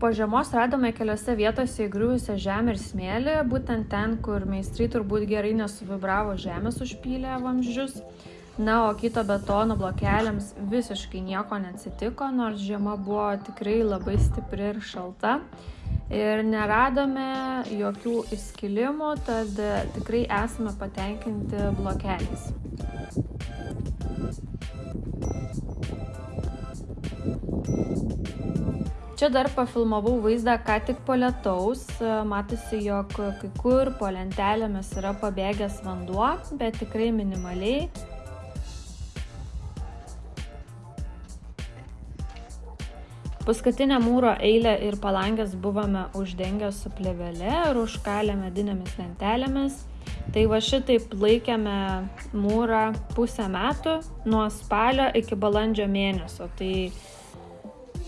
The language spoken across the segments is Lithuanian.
Po žiemos radome keliose vietose įgriuvusią žemę ir smėlį, būtent ten, kur meistrai turbūt gerai nesuvibravo žemės užpylę vamzdžius. Na, o kito betono blokeliams visiškai nieko neatsitiko, nors žiema buvo tikrai labai stipri ir šalta. Ir neradome jokių įskilimų, tad tikrai esame patenkinti blokeliais. Čia dar pafilmavau vaizdą ką tik po lietaus. Matosi, jog kai kur po lentelėmis yra pabėgęs vanduo, bet tikrai minimaliai. Paskutinę mūro eilę ir palangės buvome uždengę su plėvele ir užkalę medinėmis lentelėmis. Tai va šitaip laikėme mūrą pusę metų nuo spalio iki balandžio mėnesio. Tai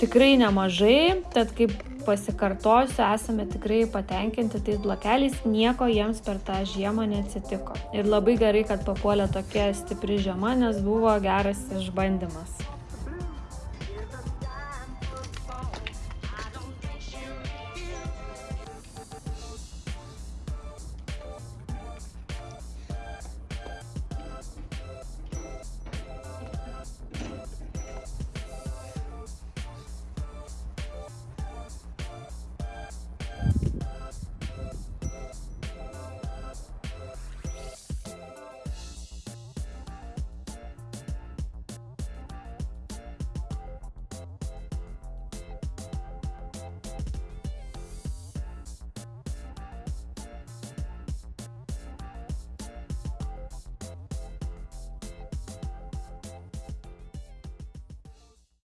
tikrai nemažai, tad kaip pasikartosiu, esame tikrai patenkinti tais blokeliais, nieko jiems per tą žiemą neatsitiko. Ir labai gerai, kad papuolė tokia stipri žiema, nes buvo geras išbandymas.